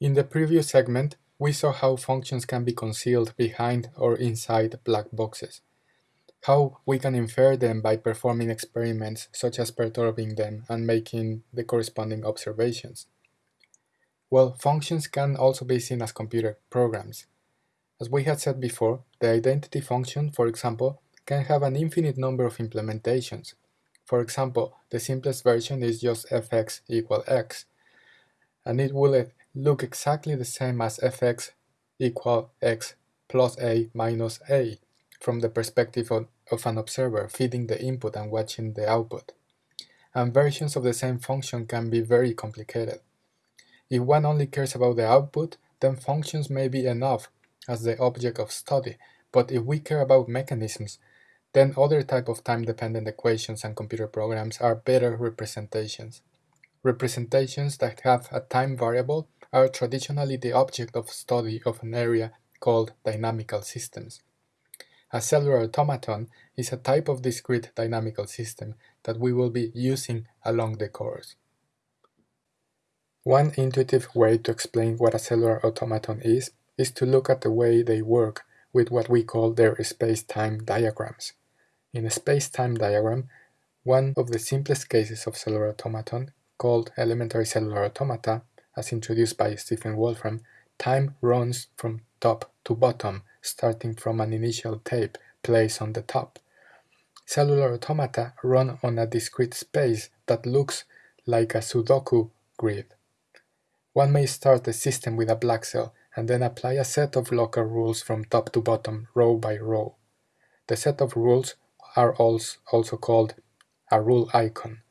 In the previous segment, we saw how functions can be concealed behind or inside black boxes, how we can infer them by performing experiments such as perturbing them and making the corresponding observations. Well, functions can also be seen as computer programs. As we had said before, the identity function, for example, can have an infinite number of implementations. For example, the simplest version is just fx equal x, and it will look exactly the same as fx equal x plus a minus a from the perspective of, of an observer feeding the input and watching the output. And versions of the same function can be very complicated. If one only cares about the output, then functions may be enough as the object of study, but if we care about mechanisms, then other type of time-dependent equations and computer programs are better representations. Representations that have a time variable are traditionally the object of study of an area called dynamical systems. A cellular automaton is a type of discrete dynamical system that we will be using along the course. One intuitive way to explain what a cellular automaton is is to look at the way they work with what we call their space-time diagrams. In a space-time diagram, one of the simplest cases of cellular automaton, called elementary cellular automata, as introduced by Stephen Wolfram, time runs from top to bottom, starting from an initial tape placed on the top. Cellular automata run on a discrete space that looks like a Sudoku grid. One may start a system with a black cell and then apply a set of local rules from top to bottom, row by row. The set of rules are also called a rule icon.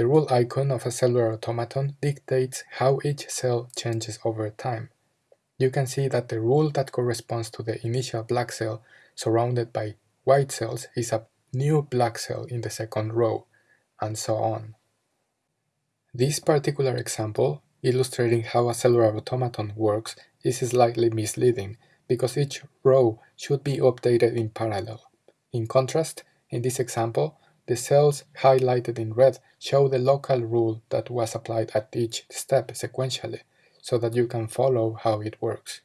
The rule icon of a cellular automaton dictates how each cell changes over time. You can see that the rule that corresponds to the initial black cell surrounded by white cells is a new black cell in the second row, and so on. This particular example, illustrating how a cellular automaton works, is slightly misleading because each row should be updated in parallel. In contrast, in this example, the cells highlighted in red show the local rule that was applied at each step sequentially, so that you can follow how it works.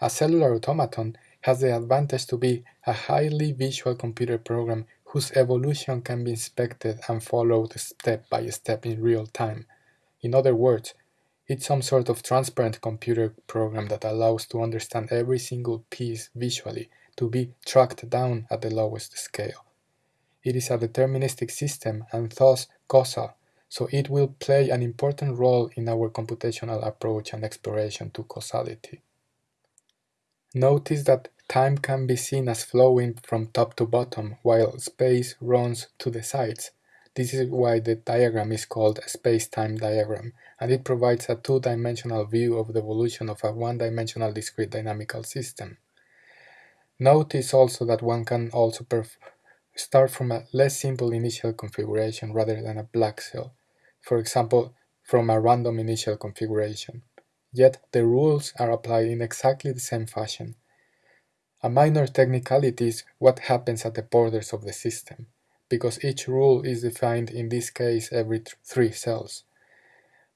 A cellular automaton has the advantage to be a highly visual computer program whose evolution can be inspected and followed step by step in real time. In other words, it's some sort of transparent computer program that allows to understand every single piece visually to be tracked down at the lowest scale. It is a deterministic system and thus causal, so it will play an important role in our computational approach and exploration to causality. Notice that time can be seen as flowing from top to bottom while space runs to the sides. This is why the diagram is called a space-time diagram, and it provides a two-dimensional view of the evolution of a one-dimensional discrete dynamical system. Notice also that one can also start from a less simple initial configuration rather than a black cell, for example, from a random initial configuration. Yet the rules are applied in exactly the same fashion. A minor technicality is what happens at the borders of the system, because each rule is defined in this case every th three cells.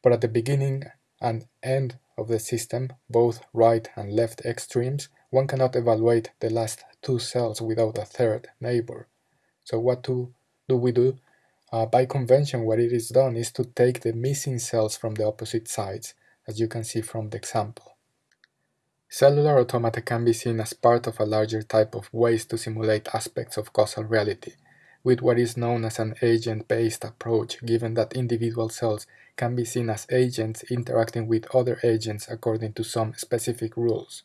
But at the beginning and end of the system, both right and left extremes, one cannot evaluate the last two cells without a third neighbor. So what do, do we do? Uh, by convention, what it is done is to take the missing cells from the opposite sides, as you can see from the example. Cellular automata can be seen as part of a larger type of ways to simulate aspects of causal reality, with what is known as an agent-based approach, given that individual cells can be seen as agents interacting with other agents according to some specific rules.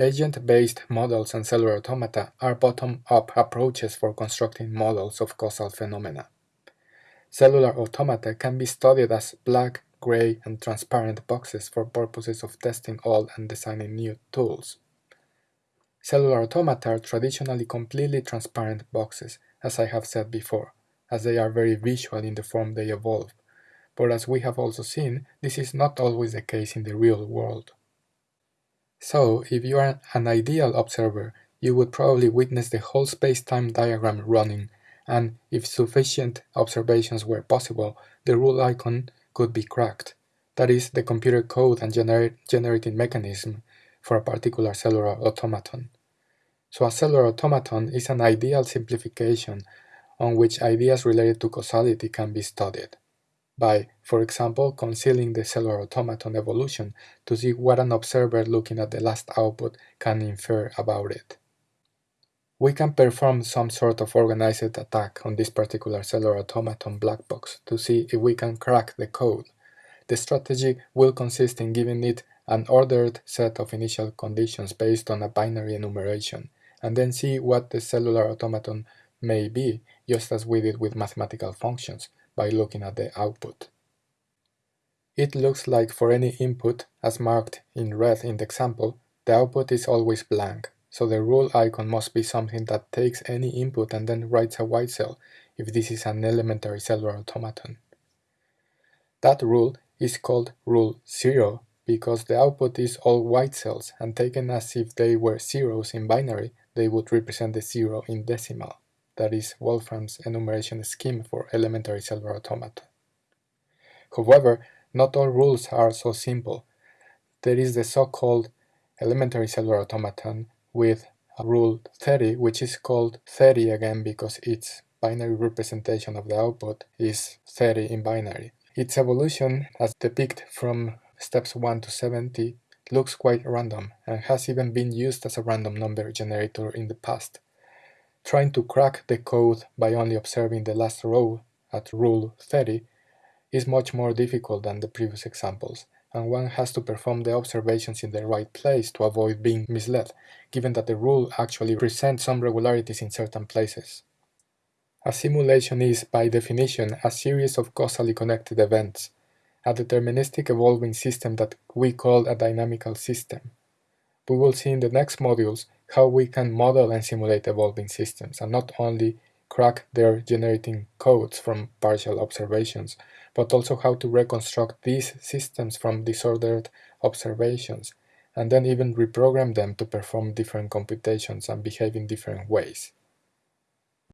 Agent-based models and cellular automata are bottom-up approaches for constructing models of causal phenomena. Cellular automata can be studied as black, gray, and transparent boxes for purposes of testing old and designing new tools. Cellular automata are traditionally completely transparent boxes, as I have said before, as they are very visual in the form they evolve, but as we have also seen, this is not always the case in the real world. So, if you are an ideal observer, you would probably witness the whole space-time diagram running, and if sufficient observations were possible, the rule icon could be cracked. that is, the computer code and gener generating mechanism for a particular cellular automaton. So a cellular automaton is an ideal simplification on which ideas related to causality can be studied by, for example, concealing the cellular automaton evolution to see what an observer looking at the last output can infer about it. We can perform some sort of organized attack on this particular cellular automaton black box to see if we can crack the code. The strategy will consist in giving it an ordered set of initial conditions based on a binary enumeration, and then see what the cellular automaton may be, just as we did with mathematical functions, by looking at the output. It looks like for any input, as marked in red in the example, the output is always blank, so the rule icon must be something that takes any input and then writes a white cell, if this is an elementary cellular automaton. That rule is called rule 0 because the output is all white cells and taken as if they were zeros in binary, they would represent the zero in decimal. That is Wolfram's enumeration scheme for elementary cellular automata. However, not all rules are so simple. There is the so-called elementary cellular automaton with a rule 30, which is called 30 again because its binary representation of the output is 30 in binary. Its evolution, as depicted from steps 1 to 70, looks quite random and has even been used as a random number generator in the past. Trying to crack the code by only observing the last row at rule 30 is much more difficult than the previous examples, and one has to perform the observations in the right place to avoid being misled, given that the rule actually presents some regularities in certain places. A simulation is, by definition, a series of causally connected events, a deterministic evolving system that we call a dynamical system. We will see in the next modules how we can model and simulate evolving systems, and not only crack their generating codes from partial observations, but also how to reconstruct these systems from disordered observations, and then even reprogram them to perform different computations and behave in different ways.